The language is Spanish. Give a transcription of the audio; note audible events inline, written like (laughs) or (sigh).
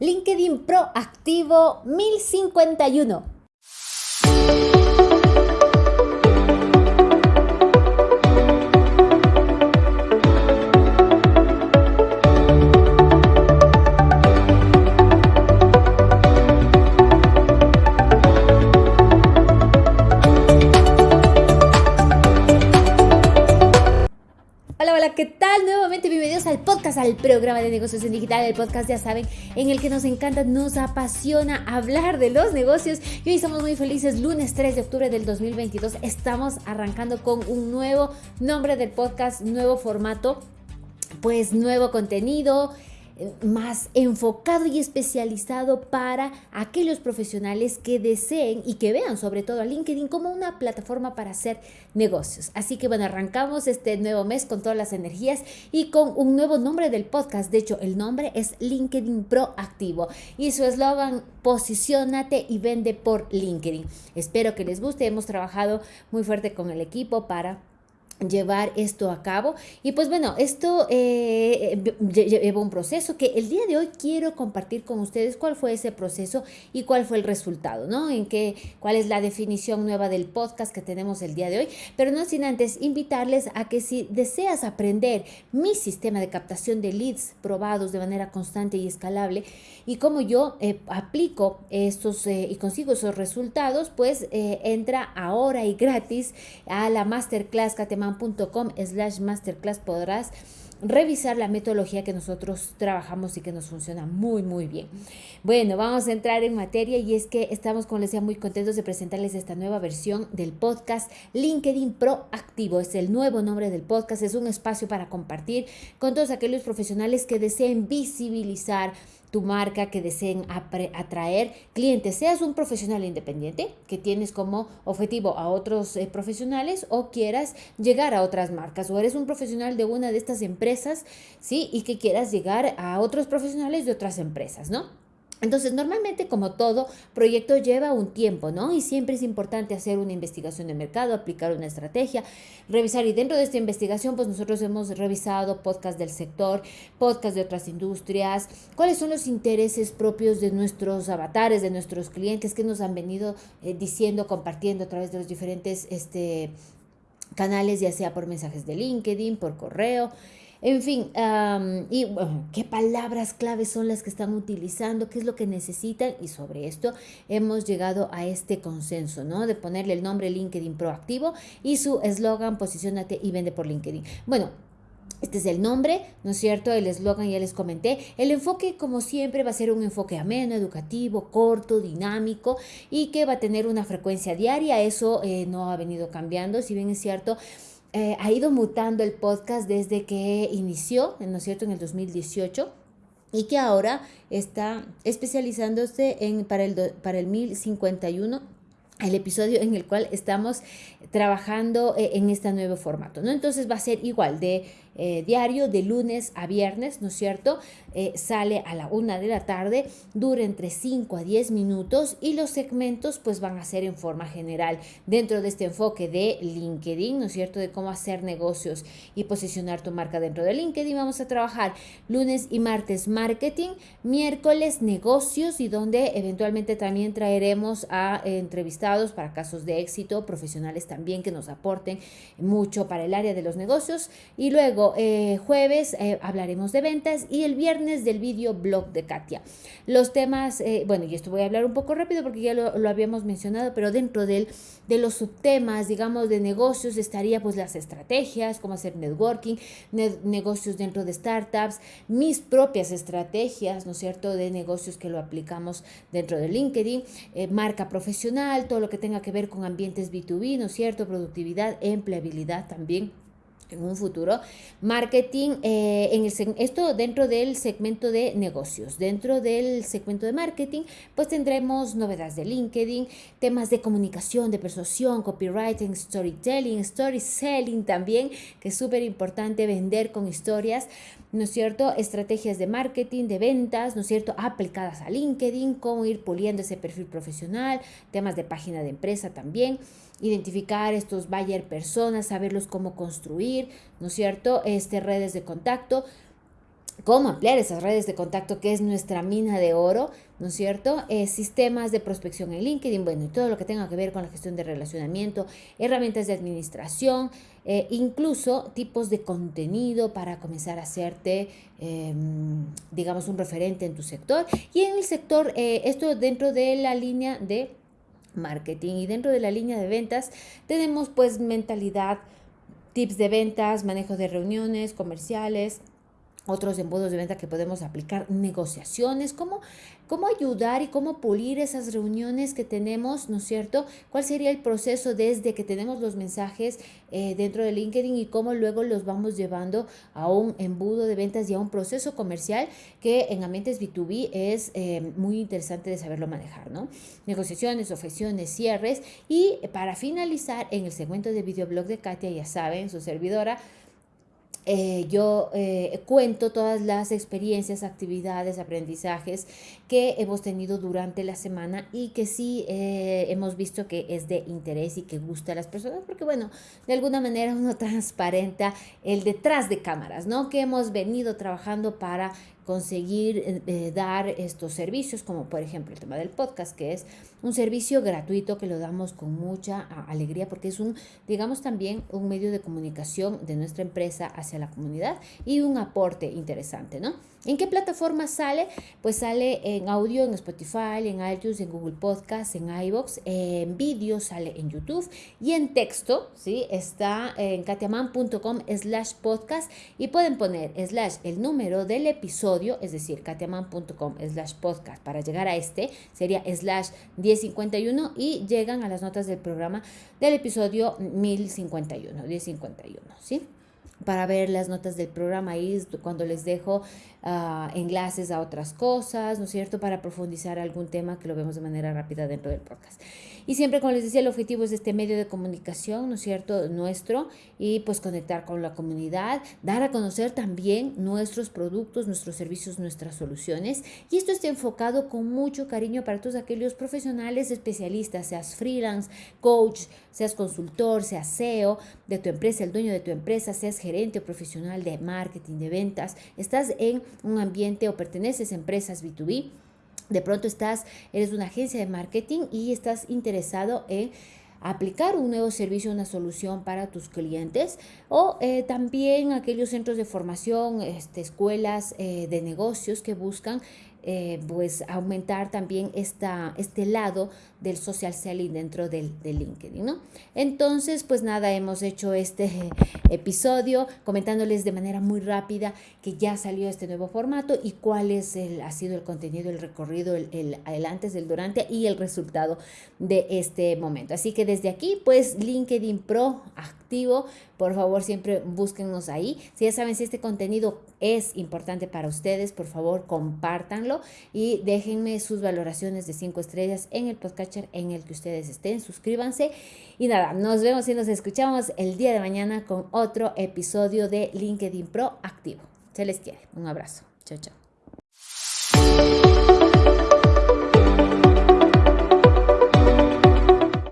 LinkedIn Proactivo 1051. Al programa de negocios en digital, el podcast ya saben, en el que nos encanta, nos apasiona hablar de los negocios. Y hoy estamos muy felices, lunes 3 de octubre del 2022, estamos arrancando con un nuevo nombre del podcast, nuevo formato, pues nuevo contenido, más enfocado y especializado para aquellos profesionales que deseen y que vean sobre todo a LinkedIn como una plataforma para hacer negocios. Así que bueno, arrancamos este nuevo mes con todas las energías y con un nuevo nombre del podcast. De hecho, el nombre es LinkedIn Proactivo y su eslogan, posicionate y vende por LinkedIn. Espero que les guste. Hemos trabajado muy fuerte con el equipo para llevar esto a cabo. Y pues bueno esto eh, lleva un proceso que el día de hoy quiero compartir con ustedes cuál fue ese proceso y cuál fue el resultado no en qué cuál es la definición nueva del podcast que tenemos el día de hoy. Pero no sin antes invitarles a que si deseas aprender mi sistema de captación de leads probados de manera constante y escalable y como yo eh, aplico estos eh, y consigo esos resultados pues entra ahora y gratis a la masterclass Catemán com slash masterclass podrás revisar la metodología que nosotros trabajamos y que nos funciona muy muy bien. Bueno, vamos a entrar en materia y es que estamos, como les decía, muy contentos de presentarles esta nueva versión del podcast LinkedIn Proactivo. Es el nuevo nombre del podcast, es un espacio para compartir con todos aquellos profesionales que deseen visibilizar tu marca, que deseen atraer clientes, seas un profesional independiente que tienes como objetivo a otros eh, profesionales o quieras llegar a otras marcas o eres un profesional de una de estas empresas, ¿sí? Y que quieras llegar a otros profesionales de otras empresas, ¿no? Entonces, normalmente, como todo proyecto lleva un tiempo, ¿no? Y siempre es importante hacer una investigación de mercado, aplicar una estrategia, revisar. Y dentro de esta investigación, pues nosotros hemos revisado podcast del sector, podcast de otras industrias, cuáles son los intereses propios de nuestros avatares, de nuestros clientes, que nos han venido eh, diciendo, compartiendo a través de los diferentes este, canales, ya sea por mensajes de LinkedIn, por correo. En fin, y qué palabras claves son las que están utilizando, qué es lo que necesitan y sobre esto hemos llegado a este consenso, ¿no? De ponerle el nombre LinkedIn proactivo y su eslogan posicionate y vende por LinkedIn. Bueno, este es el nombre, ¿no es cierto? El eslogan ya les comenté. El enfoque, como siempre, va a ser un enfoque ameno, educativo, corto, dinámico y que va a tener una frecuencia diaria. Eso eh, no ha venido cambiando, si bien es cierto. Eh, ha ido mutando el podcast desde que inició, ¿no es cierto?, en el 2018 y que ahora está especializándose en, para, el, para el 1051 el episodio en el cual estamos trabajando eh, en este nuevo formato, ¿no? Entonces va a ser igual de eh, diario de lunes a viernes, ¿no es cierto? Eh, sale a la una de la tarde, dura entre 5 a 10 minutos y los segmentos pues van a ser en forma general dentro de este enfoque de LinkedIn, ¿no es cierto? De cómo hacer negocios y posicionar tu marca dentro de LinkedIn. Vamos a trabajar lunes y martes marketing, miércoles negocios y donde eventualmente también traeremos a entrevistados para casos de éxito, profesionales también que nos aporten mucho para el área de los negocios y luego eh, jueves eh, hablaremos de ventas y el viernes del video blog de Katia. Los temas, eh, bueno, y esto voy a hablar un poco rápido porque ya lo, habíamos mencionado, pero dentro de los subtemas, digamos, de negocios estaría pues las estrategias, cómo hacer networking, negocios dentro de startups, mis propias estrategias, ¿no es cierto?, de negocios que lo aplicamos dentro de LinkedIn, marca profesional, todo lo que tenga que ver con ambientes B2B, ¿no es cierto?, productividad, empleabilidad también en un futuro, marketing, eh, en el, esto dentro del segmento de negocios, dentro del segmento de marketing, pues tendremos novedades de LinkedIn, temas de comunicación, de persuasión, copywriting, storytelling, story selling también, que es súper importante vender con historias, ¿no es cierto? Estrategias de marketing, de ventas, ¿no es cierto? Aplicadas a LinkedIn, cómo ir puliendo ese perfil profesional, temas de página de empresa también identificar estos buyer personas, saberlos cómo construir, ¿no es cierto? Este, redes de contacto. cómo ampliar esas redes de contacto que es nuestra mina de oro, ¿no es cierto? Eh, sistemas de prospección en LinkedIn, bueno, y todo lo que tenga que ver con la gestión de relacionamiento, herramientas de administración, eh, incluso tipos de contenido para comenzar a hacerte, em, digamos, un referente en tu sector. Y en el sector, eh, esto dentro de la línea de marketing y dentro de la línea de ventas tenemos pues mentalidad, tips de ventas, manejo de reuniones comerciales, otros embudos de venta que podemos aplicar, negociaciones, cómo, cómo ayudar y cómo pulir esas reuniones que tenemos, ¿no es cierto? ¿Cuál sería el proceso desde que tenemos los mensajes eh, dentro de LinkedIn y cómo luego los vamos llevando a un embudo de ventas y a un proceso comercial que en Amentes B2B es eh, muy interesante de saberlo manejar, ¿no? Negociaciones, ofrecciones, cierres y para finalizar en el segmento de videoblog de Katia, ya saben, su servidora, eh, yo eh, cuento todas las experiencias, actividades, aprendizajes que hemos tenido durante la semana y que sí eh, hemos visto que es de interés y que gusta a las personas, porque bueno, de alguna manera uno (laughs) transparenta el detrás de cámaras, ¿no? Que hemos venido trabajando para conseguir eh, eh, dar estos servicios, como por ejemplo el tema del podcast, que es un servicio gratuito que lo damos con mucha alegría porque es un, digamos también, un medio de comunicación de nuestra empresa hacia la comunidad y un aporte interesante, ¿no? ¿En qué plataforma sale? Pues sale en audio, en Spotify, en iTunes, en Google Podcast, en iBox, en vídeo sale en YouTube y en texto, ¿sí? Está en katiaman.com slash podcast y pueden poner slash el número del episodio, es decir, katiaman.com slash podcast. Para llegar a este sería slash 1051 y llegan a las notas del programa del episodio 1051, 1051, ¿sí? Para ver las notas del programa ahí cuando les dejo uh, enlaces a otras cosas, ¿no es cierto? Para profundizar algún tema que lo vemos de manera rápida dentro del podcast. Y siempre, como les decía, el objetivo es este medio de comunicación, ¿no es cierto? Nuestro y pues conectar con la comunidad, dar a conocer también nuestros productos, nuestros servicios, nuestras soluciones. Y esto está enfocado con mucho cariño para todos aquellos profesionales especialistas, seas freelance, coach, seas consultor, seas CEO de tu empresa, el dueño de tu empresa, seas gerente o profesional de marketing, de ventas, estás en un ambiente o perteneces a empresas B2B, de pronto estás, eres una agencia de marketing y estás interesado en aplicar un nuevo servicio, una solución para tus clientes o eh, también aquellos centros de formación, este, escuelas eh, de negocios que buscan eh, pues aumentar también esta, este lado del social selling dentro del, LinkedIn, ¿no? Entonces, pues nada, hemos hecho este (laughs) episodio comentándoles de manera muy rápida que ya salió este nuevo formato y cuál es el, ha sido el contenido, el recorrido, el, el, antes, el durante y el resultado de este momento. Así que desde aquí, pues LinkedIn Pro por favor siempre búsquennos ahí. Si ya saben si este contenido es importante para ustedes, por favor compártanlo y déjenme sus valoraciones de 5 estrellas en el podcatcher en el que ustedes estén. Suscríbanse y nada, nos vemos y nos escuchamos el día de mañana con otro episodio de LinkedIn Pro activo. Se les quiere. Un abrazo. Chao, chao.